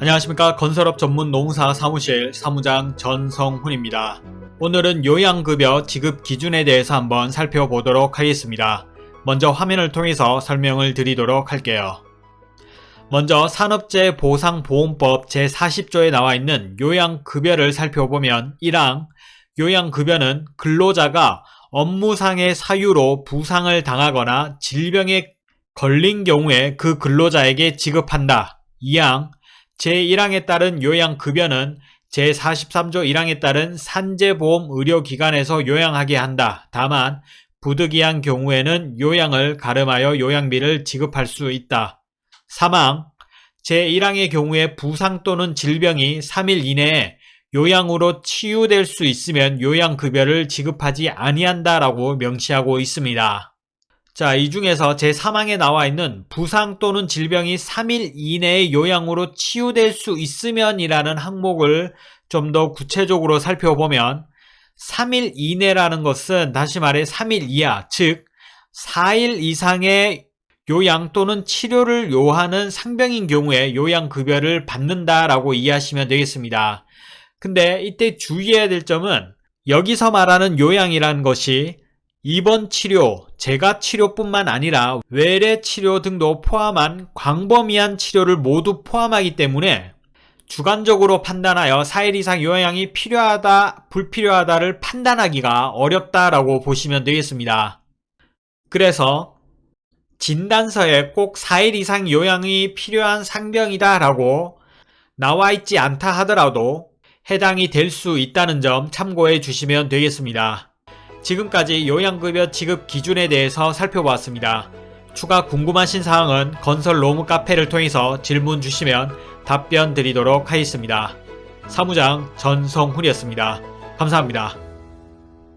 안녕하십니까 건설업 전문 농사 사무실 사무장 전성훈입니다. 오늘은 요양급여 지급 기준에 대해서 한번 살펴보도록 하겠습니다. 먼저 화면을 통해서 설명을 드리도록 할게요. 먼저 산업재보상보험법 제40조에 나와 있는 요양급여를 살펴보면 1항 요양급여는 근로자가 업무상의 사유로 부상을 당하거나 질병에 걸린 경우에 그 근로자에게 지급한다. 2항 제1항에 따른 요양급여는 제43조 1항에 따른 산재보험 의료기관에서 요양하게 한다. 다만 부득이한 경우에는 요양을 가름하여 요양비를 지급할 수 있다. 3항 제1항의 경우에 부상 또는 질병이 3일 이내에 요양으로 치유될 수 있으면 요양급여를 지급하지 아니한다라고 명시하고 있습니다. 자, 이 중에서 제3항에 나와 있는 부상 또는 질병이 3일 이내에 요양으로 치유될 수 있으면 이라는 항목을 좀 더 구체적으로 살펴보면 3일 이내라는 것은 다시 말해 3일 이하, 즉 4일 이상의 요양 또는 치료를 요하는 상병인 경우에 요양급여를 받는다라고 이해하시면 되겠습니다. 근데 이때 주의해야 될 점은 여기서 말하는 요양이라는 것이 입원 치료, 재가 치료뿐만 아니라 외래 치료 등도 포함한 광범위한 치료를 모두 포함하기 때문에 주관적으로 판단하여 4일 이상 요양이 필요하다, 불필요하다를 판단하기가 어렵다라고 보시면 되겠습니다. 그래서 진단서에 꼭 4일 이상 요양이 필요한 상병이다 라고 나와 있지 않다 하더라도 해당이 될 수 있다는 점 참고해 주시면 되겠습니다. 지금까지 요양급여 지급 기준에 대해서 살펴보았습니다. 추가 궁금하신 사항은 건설 로무 카페를 통해서 질문 주시면 답변 드리도록 하겠습니다. 사무장 전성훈이었습니다. 감사합니다.